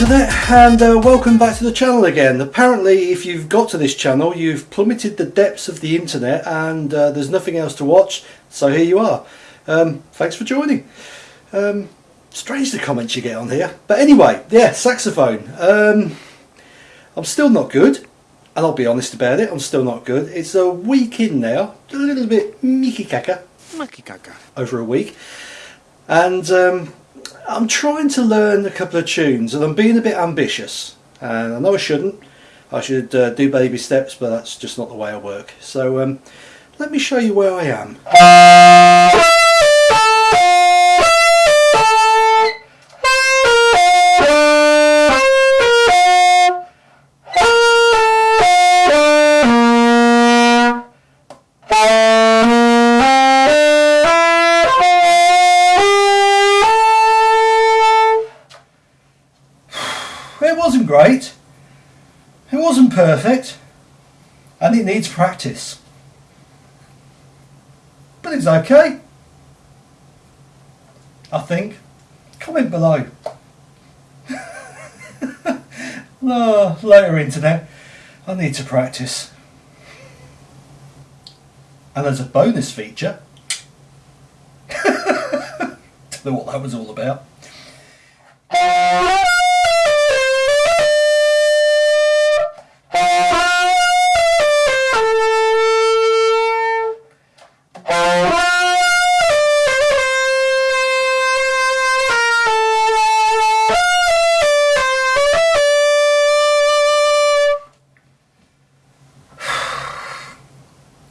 Internet and uh, welcome back to the channel again. Apparently if you've got to this channel you've plummeted the depths of the internet and uh, there's nothing else to watch so here you are. Um, thanks for joining. Um, strange the comments you get on here but anyway yeah saxophone. Um, I'm still not good and I'll be honest about it I'm still not good. It's a week in now a little bit Mickey Kaka over a week and um, I'm trying to learn a couple of tunes and I'm being a bit ambitious. And I know I shouldn't. I should uh, do baby steps but that's just not the way I work. So um, let me show you where I am wasn't great. It wasn't perfect. And it needs practice. But it's okay. I think. Comment below. oh, later internet. I need to practice. And as a bonus feature, don't know what that was all about.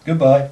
Goodbye.